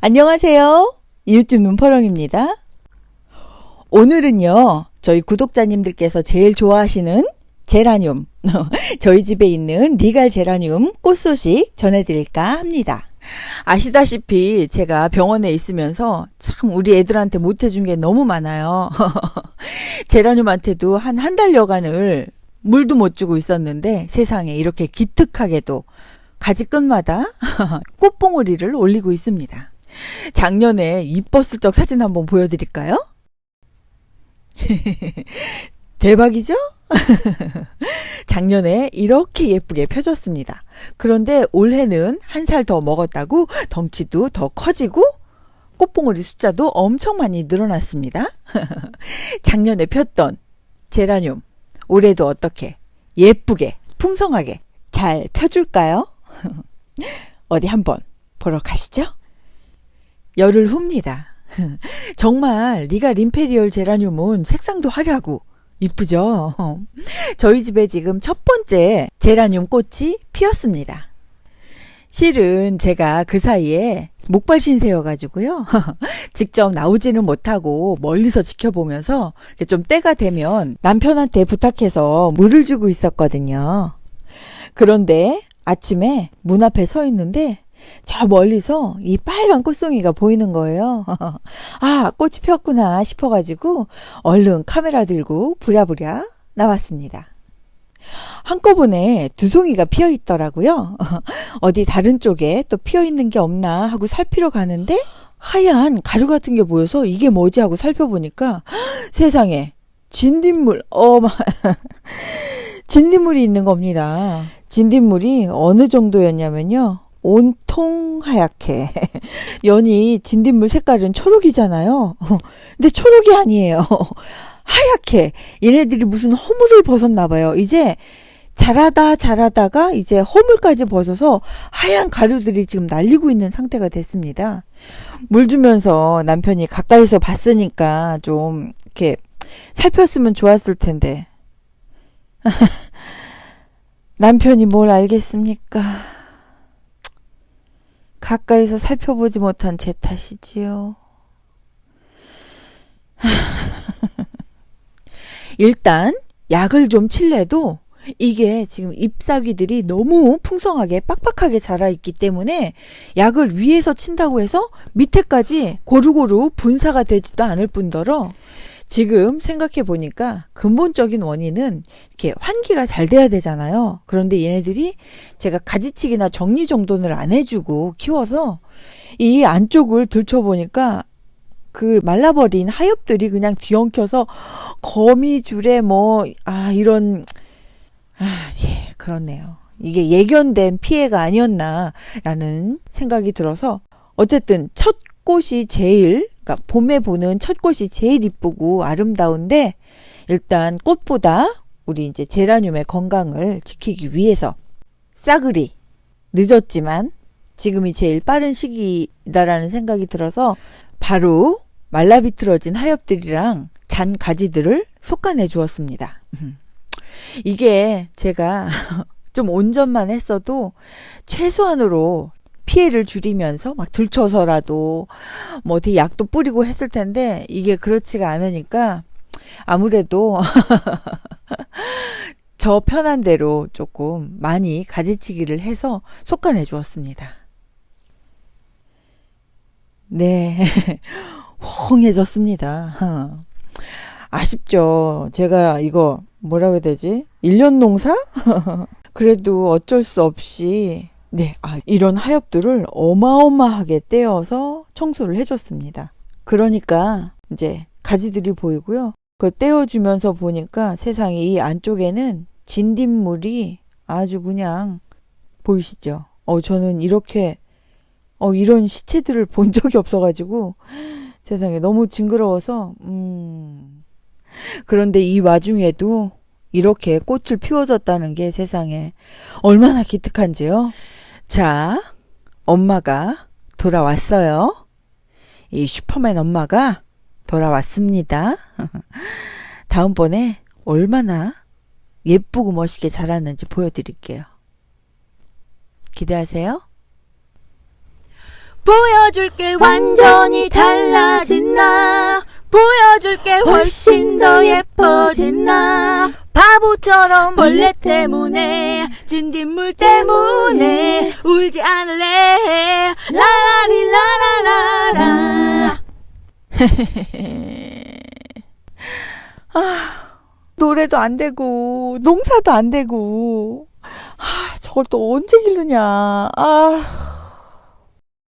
안녕하세요. 이웃집 눈퍼렁입니다. 오늘은요, 저희 구독자님들께서 제일 좋아하시는 제라늄, 저희 집에 있는 리갈 제라늄 꽃 소식 전해드릴까 합니다. 아시다시피 제가 병원에 있으면서 참 우리 애들한테 못해준 게 너무 많아요. 제라늄한테도 한 한 달여간을 물도 못 주고 있었는데 세상에 이렇게 기특하게도 가지 끝마다 꽃봉오리를 올리고 있습니다. 작년에 이뻤을 적 사진 한번 보여드릴까요? 대박이죠? 작년에 이렇게 예쁘게 펴졌습니다. 그런데 올해는 한 살 더 먹었다고 덩치도 더 커지고 꽃봉오리 숫자도 엄청 많이 늘어났습니다. 작년에 폈던 제라늄 올해도 어떻게 예쁘게 풍성하게 잘 펴줄까요? 어디 한번 보러 가시죠. 열흘 후입니다. 정말 리가 림페리얼 제라늄은 색상도 화려하고 이쁘죠? 저희 집에 지금 첫 번째 제라늄 꽃이 피었습니다. 실은 제가 그 사이에 목발 신세여가지고요. 직접 나오지는 못하고 멀리서 지켜보면서 좀 때가 되면 남편한테 부탁해서 물을 주고 있었거든요. 그런데 아침에 문 앞에 서 있는데 저 멀리서 이 빨간 꽃송이가 보이는 거예요. 아, 꽃이 폈구나 싶어가지고 얼른 카메라 들고 부랴부랴 나왔습니다. 한꺼번에 두 송이가 피어 있더라고요. 어디 다른 쪽에 또 피어 있는 게 없나 하고 살피러 가는데 하얀 가루 같은 게 보여서 이게 뭐지 하고 살펴보니까 세상에 진딧물 어마 진딧물이 있는 겁니다. 진딧물이 어느 정도였냐면요. 온통 하얗게 연이 진딧물 색깔은 초록이잖아요. 근데 초록이 아니에요. 하얗게 얘네들이 무슨 허물을 벗었나 봐요. 이제 자라다 자라다가 이제 허물까지 벗어서 하얀 가루들이 지금 날리고 있는 상태가 됐습니다. 물 주면서 남편이 가까이서 봤으니까 좀 이렇게 살폈으면 좋았을 텐데. 남편이 뭘 알겠습니까? 가까이서 살펴보지 못한 제 탓이지요. 일단 약을 좀 칠래도 이게 지금 잎사귀들이 너무 풍성하게 빡빡하게 자라 있기 때문에 약을 위에서 친다고 해서 밑에까지 고루고루 분사가 되지도 않을 뿐더러 지금 생각해 보니까 근본적인 원인은 이렇게 환기가 잘 돼야 되잖아요. 그런데 얘네들이 제가 가지치기나 정리 정돈을 안 해주고 키워서 이 안쪽을 들춰보니까 그 말라버린 하엽들이 그냥 뒤엉켜서 거미줄에 뭐, 아, 이런, 아, 예, 그렇네요. 이게 예견된 피해가 아니었나라는 생각이 들어서 어쨌든 첫 꽃이 제일 그러니까 봄에 보는 첫 꽃이 제일 이쁘고 아름다운데 일단 꽃보다 우리 이제 제라늄의 건강을 지키기 위해서 싸그리 늦었지만 지금이 제일 빠른 시기다라는 생각이 들어서 바로 말라비틀어진 하엽들이랑 잔 가지들을 솎아내 주었습니다. 이게 제가 좀 온전만 했어도 최소한으로 피해를 줄이면서 막 들쳐서라도 뭐 어디 약도 뿌리고 했을 텐데 이게 그렇지가 않으니까 아무래도 저 편한 대로 조금 많이 가지치기를 해서 솎아내 주었습니다. 네. 홍해졌습니다. 아쉽죠. 제가 이거 뭐라고 해야 되지? 1년 농사? 그래도 어쩔 수 없이 네, 아, 이런 하엽들을 어마어마하게 떼어서 청소를 해줬습니다. 그러니까 이제 가지들이 보이고요. 그 떼어주면서 보니까 세상에 이 안쪽에는 진딧물이 아주 그냥 보이시죠? 어, 저는 이렇게 어, 이런 시체들을 본 적이 없어가지고 세상에 너무 징그러워서 음. 그런데 이 와중에도 이렇게 꽃을 피워줬다는 게 세상에 얼마나 기특한지요. 자, 엄마가 돌아왔어요. 이 슈퍼맨 엄마가 돌아왔습니다. 다음번에 얼마나 예쁘고 멋있게 자랐는지 보여드릴게요. 기대하세요. 보여 보여줄게 완전히 달라진 나 보여줄게 훨씬 더 예뻐진 나 바보처럼 벌레 때문에 진딧물 때문에 울지 않을래. 라라리 라라라라. 노래도 안 되고 농사도 안 되고. 아 저걸 또 언제 기르냐. 아